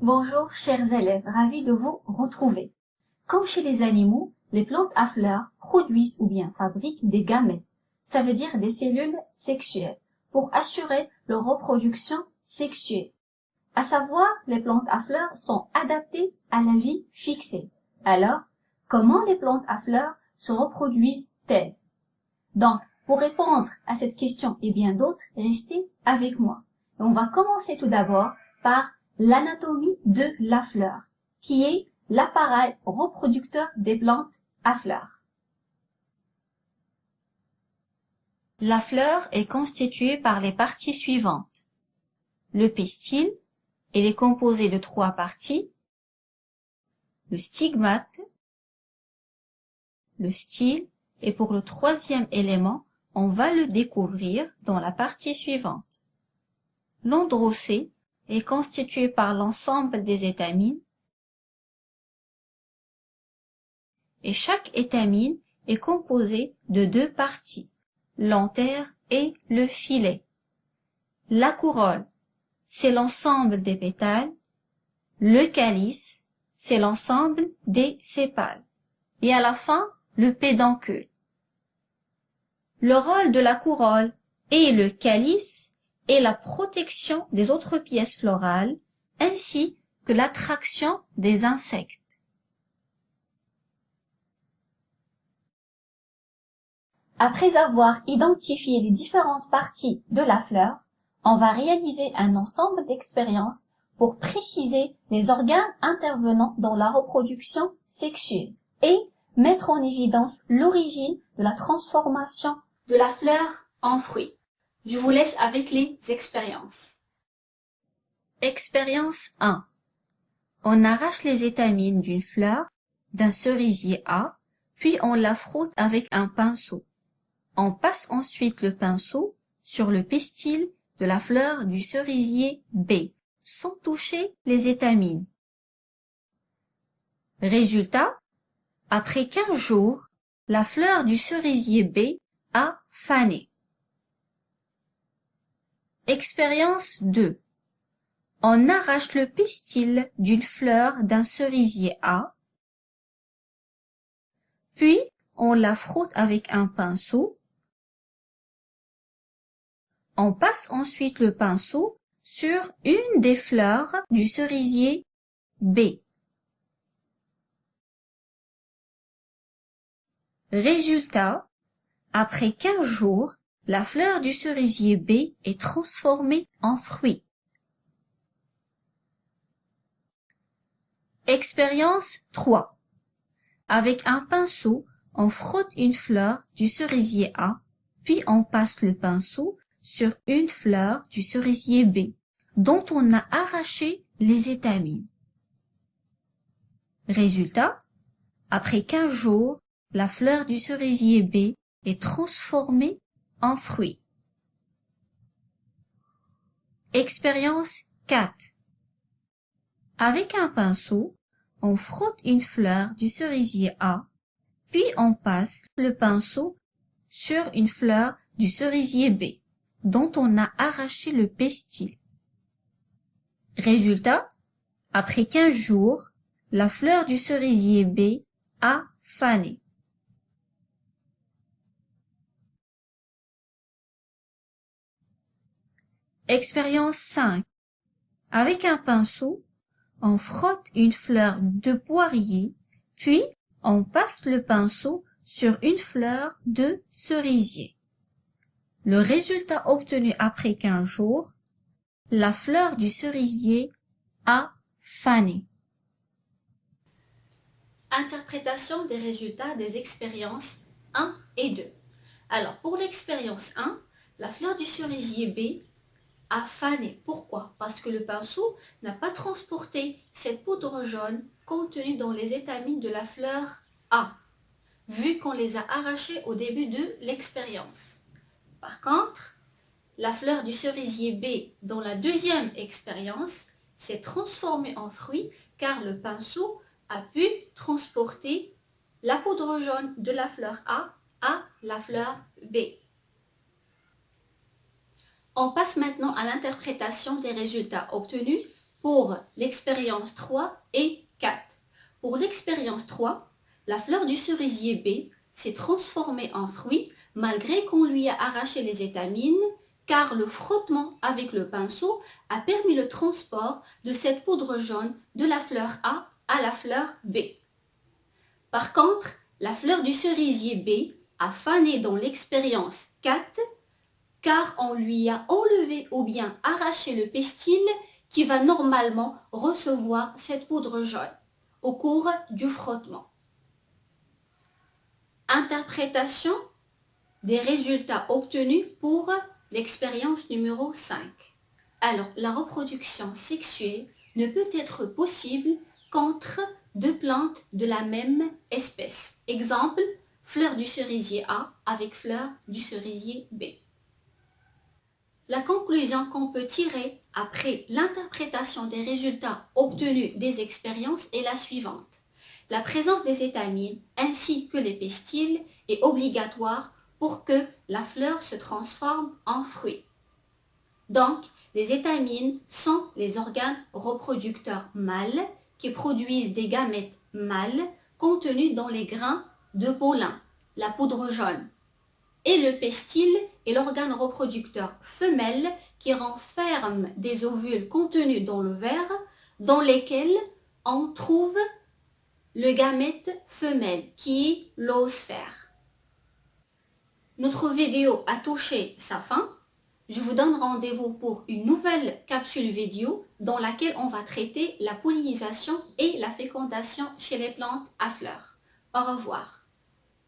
Bonjour chers élèves, ravi de vous retrouver. Comme chez les animaux, les plantes à fleurs produisent ou bien fabriquent des gamètes, ça veut dire des cellules sexuelles, pour assurer leur reproduction sexuelle. À savoir, les plantes à fleurs sont adaptées à la vie fixée. Alors, comment les plantes à fleurs se reproduisent-elles? Donc, pour répondre à cette question et bien d'autres, restez avec moi. on va commencer tout d'abord par l'anatomie de la fleur, qui est l'appareil reproducteur des plantes à fleurs. La fleur est constituée par les parties suivantes. Le pistil, il est composé de trois parties. Le stigmate, le style, et pour le troisième élément, on va le découvrir dans la partie suivante. L'androcée est constitué par l'ensemble des étamines et chaque étamine est composée de deux parties, l'antère et le filet. La couronne, c'est l'ensemble des pétales, le calice, c'est l'ensemble des sépales, et à la fin, le pédoncule. Le rôle de la couronne et le calice et la protection des autres pièces florales, ainsi que l'attraction des insectes. Après avoir identifié les différentes parties de la fleur, on va réaliser un ensemble d'expériences pour préciser les organes intervenant dans la reproduction sexuelle et mettre en évidence l'origine de la transformation de la fleur en fruit. Je vous laisse avec les expériences. Expérience 1. On arrache les étamines d'une fleur, d'un cerisier A, puis on la frotte avec un pinceau. On passe ensuite le pinceau sur le pistil de la fleur du cerisier B, sans toucher les étamines. Résultat, après 15 jours, la fleur du cerisier B a fané. Expérience 2. On arrache le pistil d'une fleur d'un cerisier A, puis on la frotte avec un pinceau. On passe ensuite le pinceau sur une des fleurs du cerisier B. Résultat, après 15 jours, la fleur du cerisier B est transformée en fruit. Expérience 3. Avec un pinceau, on frotte une fleur du cerisier A, puis on passe le pinceau sur une fleur du cerisier B, dont on a arraché les étamines. Résultat, après 15 jours, la fleur du cerisier B est transformée en fruits. Expérience 4 Avec un pinceau, on frotte une fleur du cerisier A, puis on passe le pinceau sur une fleur du cerisier B, dont on a arraché le pestil. Résultat, après 15 jours, la fleur du cerisier B a fané. Expérience 5. Avec un pinceau, on frotte une fleur de poirier, puis on passe le pinceau sur une fleur de cerisier. Le résultat obtenu après 15 jours, la fleur du cerisier a fané. Interprétation des résultats des expériences 1 et 2. Alors, pour l'expérience 1, la fleur du cerisier B a fané. Pourquoi? Parce que le pinceau n'a pas transporté cette poudre jaune contenue dans les étamines de la fleur A, vu qu'on les a arrachées au début de l'expérience. Par contre, la fleur du cerisier B dans la deuxième expérience s'est transformée en fruit car le pinceau a pu transporter la poudre jaune de la fleur A à la fleur B. On passe maintenant à l'interprétation des résultats obtenus pour l'expérience 3 et 4. Pour l'expérience 3, la fleur du cerisier B s'est transformée en fruit malgré qu'on lui a arraché les étamines car le frottement avec le pinceau a permis le transport de cette poudre jaune de la fleur A à la fleur B. Par contre, la fleur du cerisier B a fané dans l'expérience 4 car on lui a enlevé ou bien arraché le pestil qui va normalement recevoir cette poudre jaune au cours du frottement. Interprétation des résultats obtenus pour l'expérience numéro 5. Alors, la reproduction sexuée ne peut être possible qu'entre deux plantes de la même espèce. Exemple, fleur du cerisier A avec fleur du cerisier B. La conclusion qu'on peut tirer après l'interprétation des résultats obtenus des expériences est la suivante. La présence des étamines ainsi que les pestils est obligatoire pour que la fleur se transforme en fruit. Donc, les étamines sont les organes reproducteurs mâles qui produisent des gamètes mâles contenus dans les grains de pollen, la poudre jaune. Et le pestil est l'organe reproducteur femelle qui renferme des ovules contenus dans le verre dans lesquels on trouve le gamète femelle qui est l'oosphère. Notre vidéo a touché sa fin. Je vous donne rendez-vous pour une nouvelle capsule vidéo dans laquelle on va traiter la pollinisation et la fécondation chez les plantes à fleurs. Au revoir.